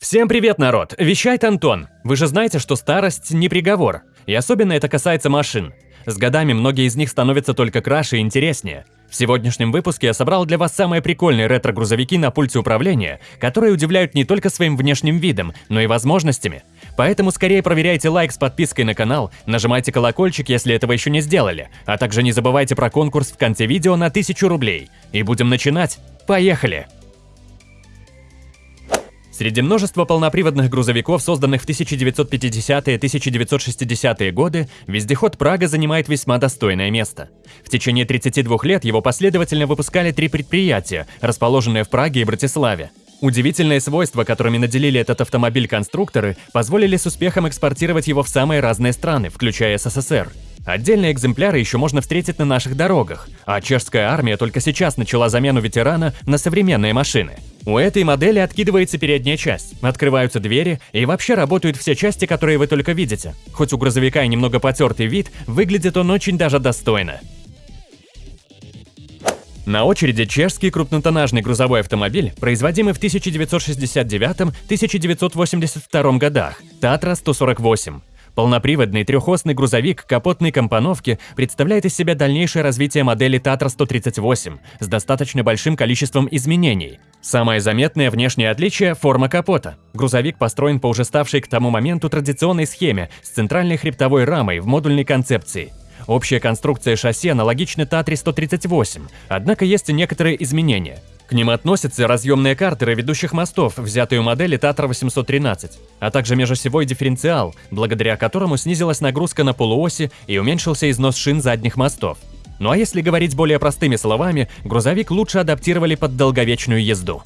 Всем привет, народ! Вещает Антон. Вы же знаете, что старость не приговор. И особенно это касается машин. С годами многие из них становятся только краше и интереснее. В сегодняшнем выпуске я собрал для вас самые прикольные ретро-грузовики на пульте управления, которые удивляют не только своим внешним видом, но и возможностями. Поэтому скорее проверяйте лайк с подпиской на канал, нажимайте колокольчик, если этого еще не сделали, а также не забывайте про конкурс в конце видео на 1000 рублей. И будем начинать. Поехали! Среди множества полноприводных грузовиков, созданных в 1950-1960-е годы, вездеход Прага занимает весьма достойное место. В течение 32 лет его последовательно выпускали три предприятия, расположенные в Праге и Братиславе. Удивительные свойства, которыми наделили этот автомобиль конструкторы, позволили с успехом экспортировать его в самые разные страны, включая СССР. Отдельные экземпляры еще можно встретить на наших дорогах, а чешская армия только сейчас начала замену ветерана на современные машины. У этой модели откидывается передняя часть, открываются двери и вообще работают все части, которые вы только видите. Хоть у грузовика и немного потертый вид, выглядит он очень даже достойно. На очереди чешский крупнотоннажный грузовой автомобиль, производимый в 1969-1982 годах, Татра 148. Полноприводный трехосный грузовик капотной компоновки представляет из себя дальнейшее развитие модели Tatra 138 с достаточно большим количеством изменений. Самое заметное внешнее отличие – форма капота. Грузовик построен по уже ставшей к тому моменту традиционной схеме с центральной хребтовой рамой в модульной концепции. Общая конструкция шасси аналогична Татре 138, однако есть и некоторые изменения. К ним относятся разъемные картеры ведущих мостов, взятые у модели Татра 813, а также межосевой дифференциал, благодаря которому снизилась нагрузка на полуоси и уменьшился износ шин задних мостов. Ну а если говорить более простыми словами, грузовик лучше адаптировали под долговечную езду.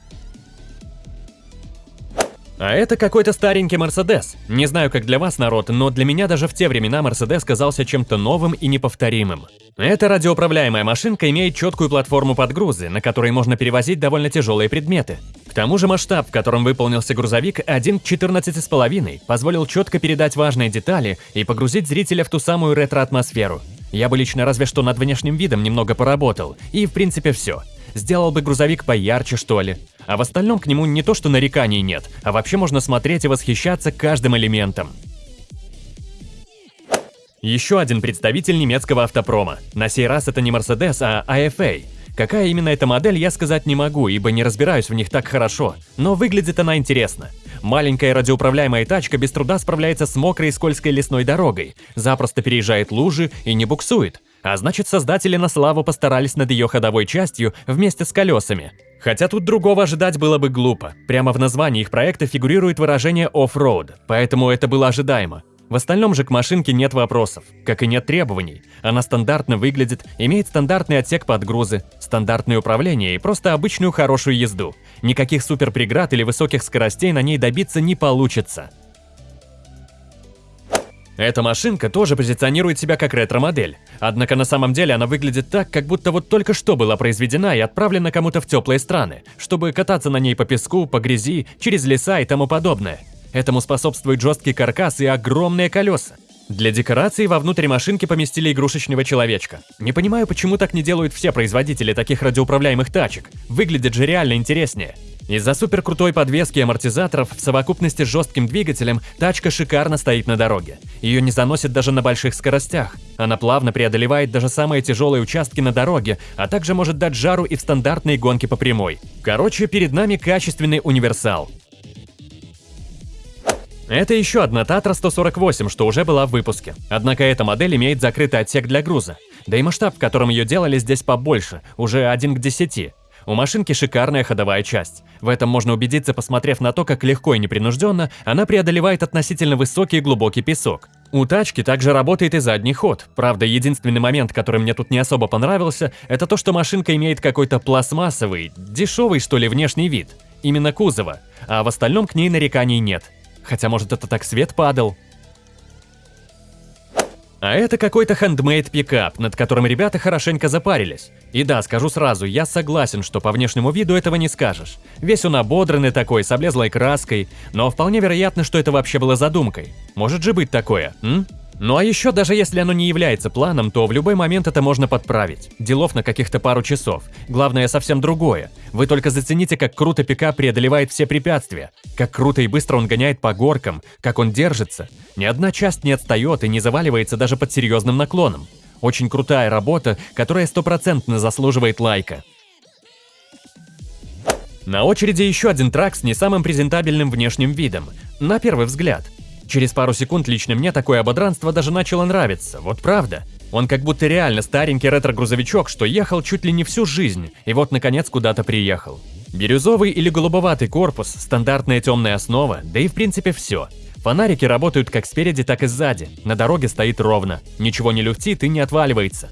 А это какой-то старенький Мерседес. Не знаю, как для вас, народ, но для меня даже в те времена Мерседес казался чем-то новым и неповторимым. Эта радиоуправляемая машинка имеет четкую платформу подгрузы, на которой можно перевозить довольно тяжелые предметы. К тому же масштаб, в котором выполнился грузовик 1 к 14,5, позволил четко передать важные детали и погрузить зрителя в ту самую ретро-атмосферу. Я бы лично разве что над внешним видом немного поработал, и в принципе все. Сделал бы грузовик поярче, что ли. А в остальном к нему не то что нареканий нет, а вообще можно смотреть и восхищаться каждым элементом. Еще один представитель немецкого автопрома. На сей раз это не Mercedes, а AFA. Какая именно эта модель, я сказать не могу, ибо не разбираюсь в них так хорошо, но выглядит она интересно. Маленькая радиоуправляемая тачка без труда справляется с мокрой и скользкой лесной дорогой, запросто переезжает лужи и не буксует. А значит, создатели на славу постарались над ее ходовой частью вместе с колесами. Хотя тут другого ожидать было бы глупо. Прямо в названии их проекта фигурирует выражение «off-road», поэтому это было ожидаемо. В остальном же к машинке нет вопросов, как и нет требований. Она стандартно выглядит, имеет стандартный отсек подгрузы, стандартное управление и просто обычную хорошую езду. Никаких суперпреград или высоких скоростей на ней добиться не получится. Эта машинка тоже позиционирует себя как ретро-модель, однако на самом деле она выглядит так, как будто вот только что была произведена и отправлена кому-то в теплые страны, чтобы кататься на ней по песку, по грязи, через леса и тому подобное. Этому способствует жесткий каркас и огромные колеса. Для декорации вовнутрь машинки поместили игрушечного человечка. Не понимаю, почему так не делают все производители таких радиоуправляемых тачек. Выглядит же реально интереснее. Из-за суперкрутой подвески и амортизаторов в совокупности с жестким двигателем тачка шикарно стоит на дороге. Ее не заносит даже на больших скоростях. Она плавно преодолевает даже самые тяжелые участки на дороге, а также может дать жару и в стандартные гонки по прямой. Короче, перед нами качественный универсал. Это еще одна Татра 148, что уже была в выпуске. Однако эта модель имеет закрытый отсек для груза. Да и масштаб, в котором ее делали, здесь побольше, уже 1 к 10. У машинки шикарная ходовая часть. В этом можно убедиться, посмотрев на то, как легко и непринужденно она преодолевает относительно высокий и глубокий песок. У тачки также работает и задний ход. Правда, единственный момент, который мне тут не особо понравился, это то, что машинка имеет какой-то пластмассовый, дешевый что ли внешний вид. Именно кузова. А в остальном к ней нареканий нет. Хотя может это так свет падал. А это какой-то хендмейд пикап, над которым ребята хорошенько запарились. И да, скажу сразу, я согласен, что по внешнему виду этого не скажешь. Весь он ободранный такой, с облезлой краской, но вполне вероятно, что это вообще было задумкой. Может же быть такое, м? Ну а еще, даже если оно не является планом, то в любой момент это можно подправить. Делов на каких-то пару часов. Главное совсем другое. Вы только зацените, как круто пикап преодолевает все препятствия. Как круто и быстро он гоняет по горкам. Как он держится. Ни одна часть не отстает и не заваливается даже под серьезным наклоном. Очень крутая работа, которая стопроцентно заслуживает лайка. На очереди еще один трак с не самым презентабельным внешним видом. На первый взгляд. Через пару секунд лично мне такое ободранство даже начало нравиться, вот правда. Он как будто реально старенький ретро-грузовичок, что ехал чуть ли не всю жизнь, и вот наконец куда-то приехал. Бирюзовый или голубоватый корпус, стандартная темная основа, да и в принципе все. Фонарики работают как спереди, так и сзади, на дороге стоит ровно, ничего не люфтит и не отваливается.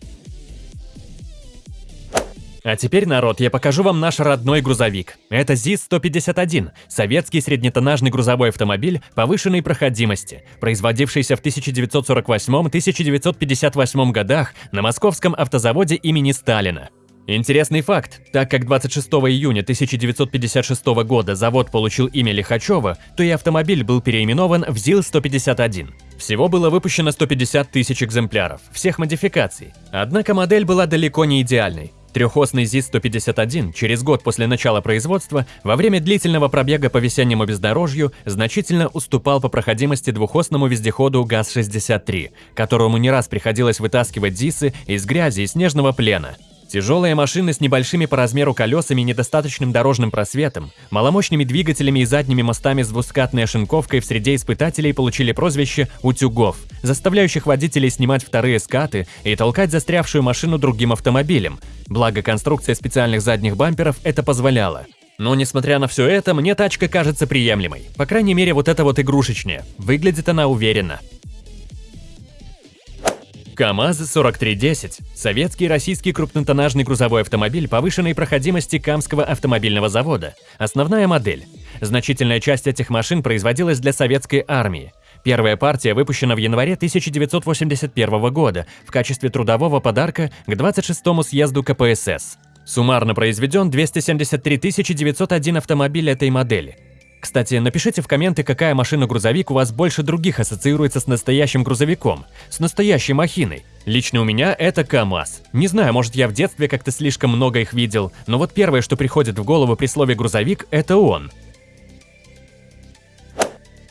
А теперь, народ, я покажу вам наш родной грузовик. Это ЗИС-151, советский среднетоннажный грузовой автомобиль повышенной проходимости, производившийся в 1948-1958 годах на московском автозаводе имени Сталина. Интересный факт, так как 26 июня 1956 года завод получил имя Лихачева, то и автомобиль был переименован в ЗИЛ-151. Всего было выпущено 150 тысяч экземпляров, всех модификаций. Однако модель была далеко не идеальной. Трехосный ЗИС-151 через год после начала производства во время длительного пробега по весеннему бездорожью значительно уступал по проходимости двухосному вездеходу ГАЗ-63, которому не раз приходилось вытаскивать ЗИСы из грязи и снежного плена. Тяжелые машины с небольшими по размеру колесами и недостаточным дорожным просветом, маломощными двигателями и задними мостами с двускатной ошинковкой в среде испытателей получили прозвище «утюгов», заставляющих водителей снимать вторые скаты и толкать застрявшую машину другим автомобилем. Благо, конструкция специальных задних бамперов это позволяла. Но несмотря на все это, мне тачка кажется приемлемой. По крайней мере, вот эта вот игрушечная. Выглядит она уверенно. КАМАЗ-4310 – советский и российский крупнотоннажный грузовой автомобиль повышенной проходимости Камского автомобильного завода. Основная модель. Значительная часть этих машин производилась для советской армии. Первая партия выпущена в январе 1981 года в качестве трудового подарка к 26-му съезду КПСС. Суммарно произведен 273 901 автомобиль этой модели. Кстати, напишите в комменты, какая машина-грузовик у вас больше других ассоциируется с настоящим грузовиком, с настоящей махиной. Лично у меня это КАМАЗ. Не знаю, может я в детстве как-то слишком много их видел, но вот первое, что приходит в голову при слове «грузовик» – это он.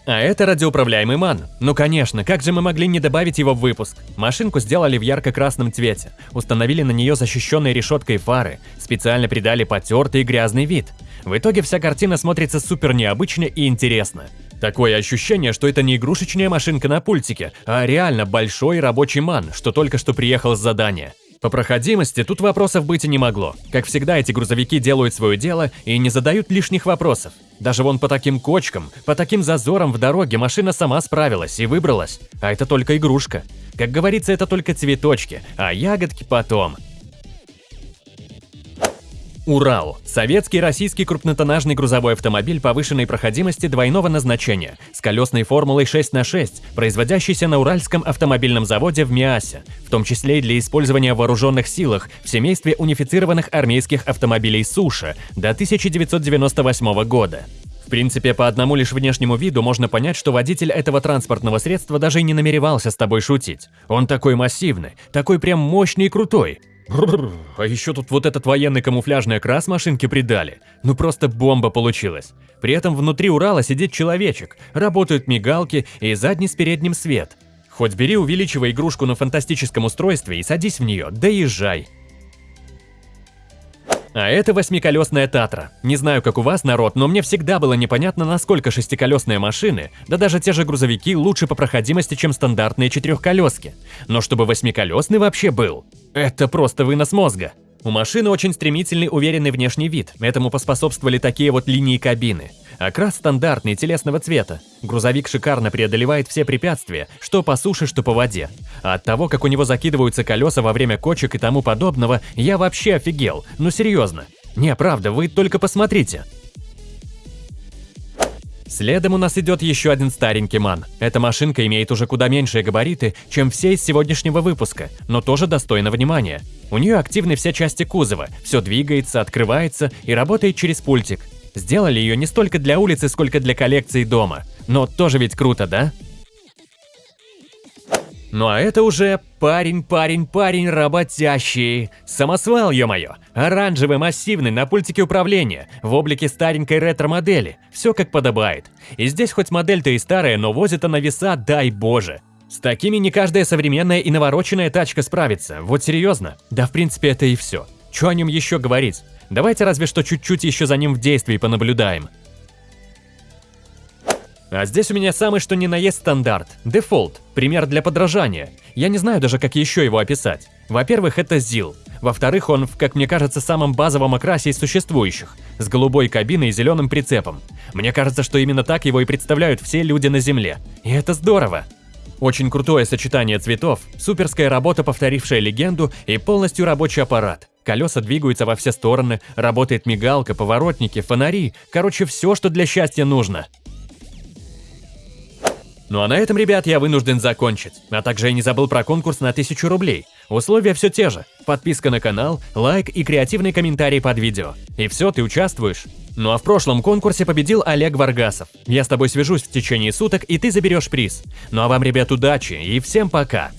А это радиоуправляемый МАН. Ну конечно, как же мы могли не добавить его в выпуск? Машинку сделали в ярко-красном цвете, установили на нее защищенной решеткой фары, специально придали потертый и грязный вид. В итоге вся картина смотрится супер необычно и интересно. Такое ощущение, что это не игрушечная машинка на пультике, а реально большой рабочий ман, что только что приехал с задания. По проходимости тут вопросов быть и не могло. Как всегда, эти грузовики делают свое дело и не задают лишних вопросов. Даже вон по таким кочкам, по таким зазорам в дороге машина сама справилась и выбралась. А это только игрушка. Как говорится, это только цветочки, а ягодки потом. Урал – советский российский крупнотоннажный грузовой автомобиль повышенной проходимости двойного назначения с колесной формулой 6 на 6, производящийся на Уральском автомобильном заводе в Миасе, в том числе и для использования в вооруженных силах в семействе унифицированных армейских автомобилей «Суша» до 1998 года. В принципе, по одному лишь внешнему виду можно понять, что водитель этого транспортного средства даже и не намеревался с тобой шутить. Он такой массивный, такой прям мощный и крутой, А еще тут вот этот военный камуфляжный окрас машинки придали. Ну просто бомба получилась. При этом внутри Урала сидит человечек, работают мигалки и задний с передним свет. Хоть бери, увеличивай игрушку на фантастическом устройстве и садись в нее, да езжай. А это восьмиколесная Татра. Не знаю, как у вас, народ, но мне всегда было непонятно, насколько шестиколесные машины, да даже те же грузовики, лучше по проходимости, чем стандартные четырехколески. Но чтобы восьмиколесный вообще был, это просто вынос мозга. У машины очень стремительный уверенный внешний вид, этому поспособствовали такие вот линии кабины. Окрас стандартный, телесного цвета. Грузовик шикарно преодолевает все препятствия, что по суше, что по воде. А от того, как у него закидываются колеса во время кочек и тому подобного, я вообще офигел. Ну серьезно. Не, правда, вы только посмотрите. Следом у нас идет еще один старенький МАН. Эта машинка имеет уже куда меньшие габариты, чем все из сегодняшнего выпуска, но тоже достойна внимания. У нее активны все части кузова, все двигается, открывается и работает через пультик. Сделали ее не столько для улицы, сколько для коллекции дома. Но тоже ведь круто, да? Ну а это уже парень, парень, парень работящий. Самосвал, ё-моё. Оранжевый, массивный, на пультике управления, в облике старенькой ретро-модели. Все как подобает. И здесь хоть модель-то и старая, но возит она веса, дай боже. С такими не каждая современная и навороченная тачка справится. Вот серьезно. Да в принципе это и все. Чё о нем еще говорить? Давайте разве что чуть-чуть еще за ним в действии понаблюдаем. А здесь у меня самый что ни на есть стандарт. Дефолт. Пример для подражания. Я не знаю даже, как еще его описать. Во-первых, это ЗИЛ. Во-вторых, он в, как мне кажется, самом базовом окрасе из существующих. С голубой кабиной и зеленым прицепом. Мне кажется, что именно так его и представляют все люди на Земле. И это здорово. Очень крутое сочетание цветов, суперская работа, повторившая легенду, и полностью рабочий аппарат. Колеса двигаются во все стороны, работает мигалка, поворотники, фонари. Короче, все, что для счастья нужно. Ну а на этом, ребят, я вынужден закончить. А также я не забыл про конкурс на 1000 рублей. Условия все те же. Подписка на канал, лайк и креативный комментарий под видео. И все, ты участвуешь. Ну а в прошлом конкурсе победил Олег Варгасов. Я с тобой свяжусь в течение суток, и ты заберешь приз. Ну а вам, ребят, удачи и всем пока.